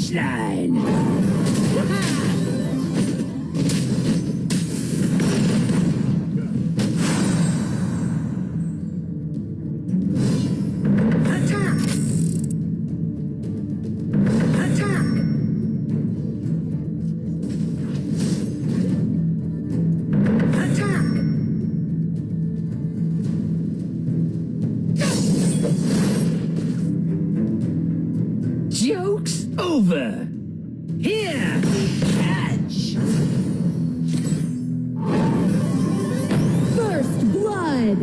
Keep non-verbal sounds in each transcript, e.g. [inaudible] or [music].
punchline. over. Here we catch. First blood.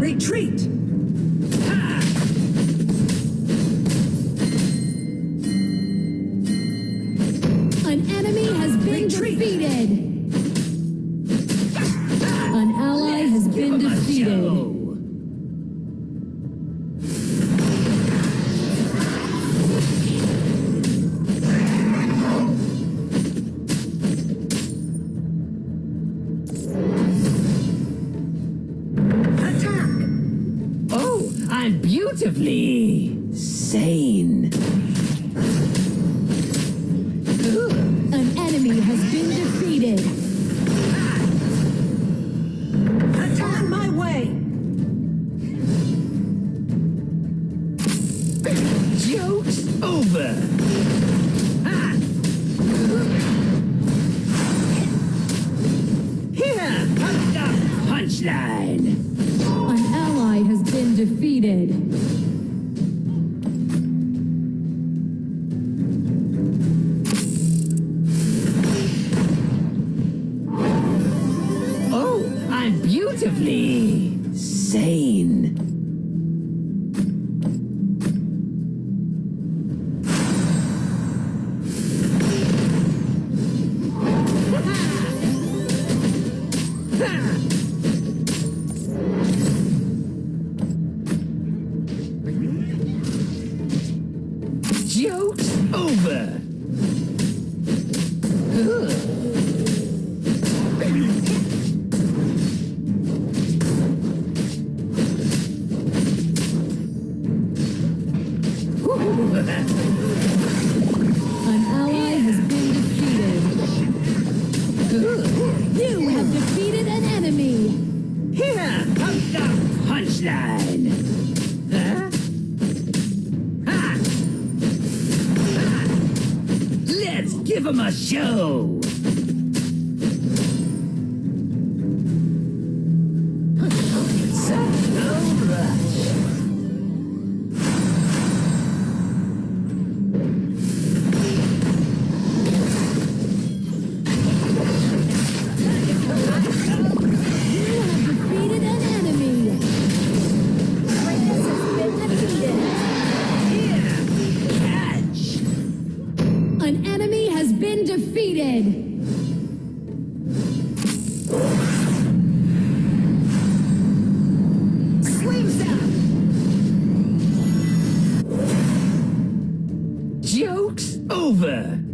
Retreat. An enemy has been defeated. An ally has been defeated. defeated. You have defeated an enemy. Here comes the punchline. Huh? Ha! Ha! Let's give him a show. over.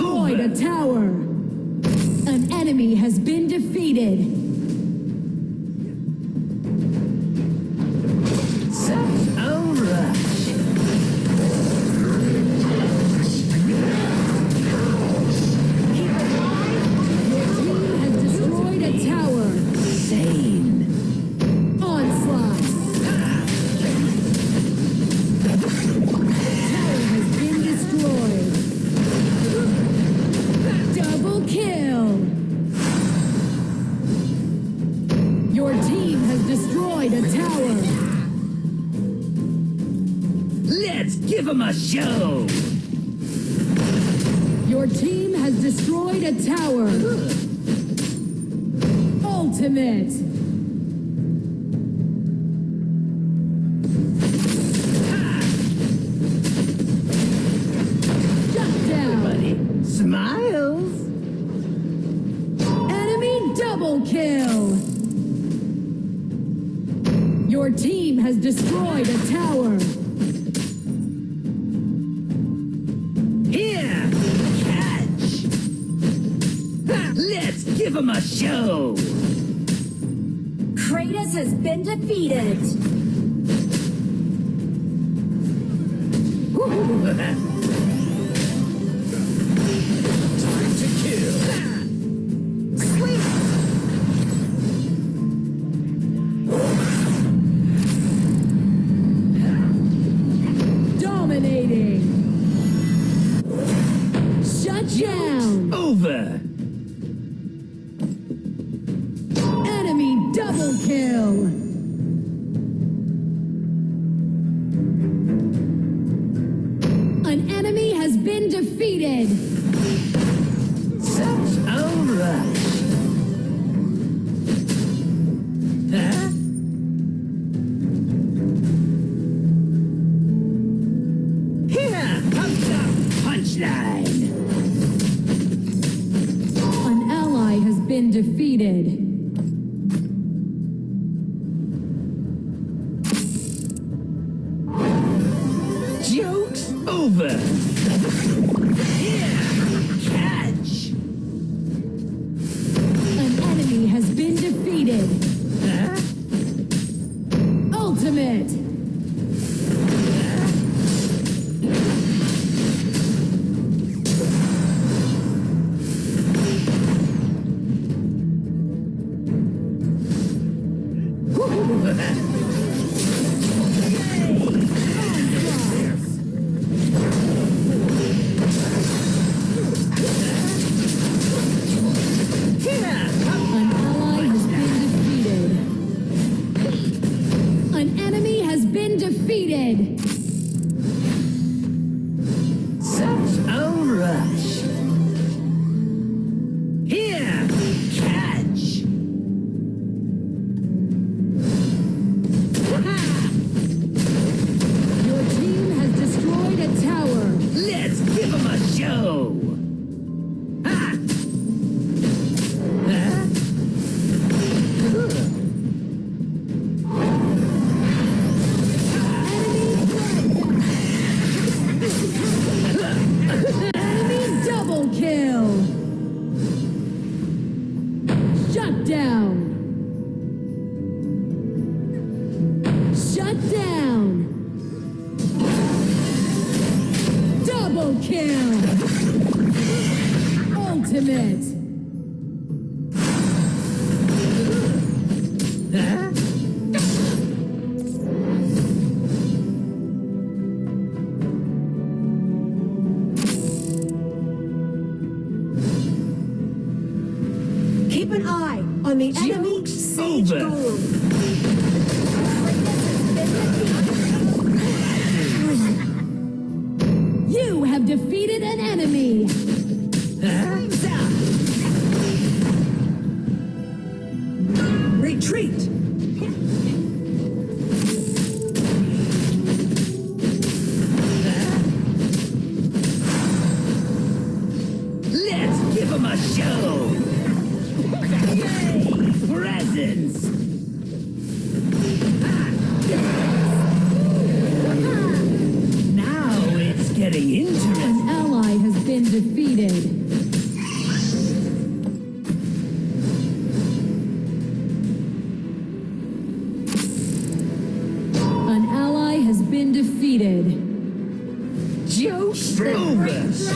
destroyed a tower. An enemy has been defeated. Your team has destroyed a tower. Ultimate. Everybody smiles. Enemy double kill. Your team has destroyed a tower. him show! Kratos has been defeated! [laughs] down. Keep an eye on the enemy siege Silver. seated. Joe Silvis!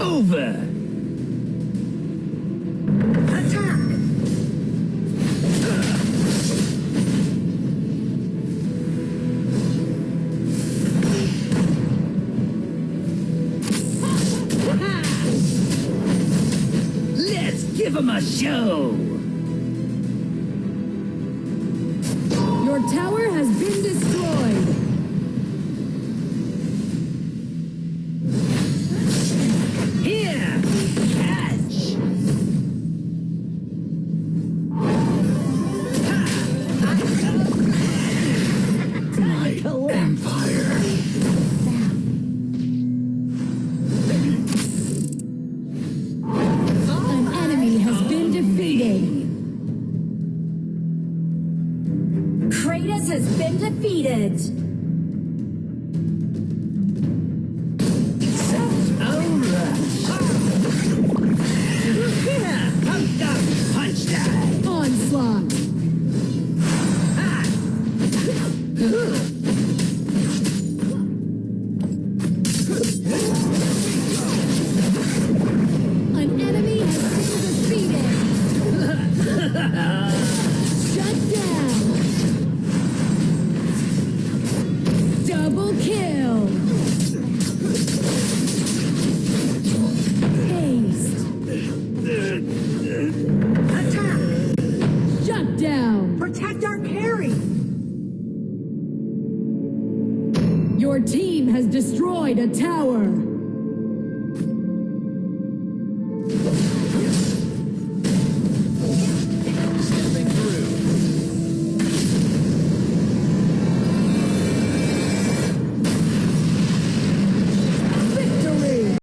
over. Attack! Let's give him a show! the tower.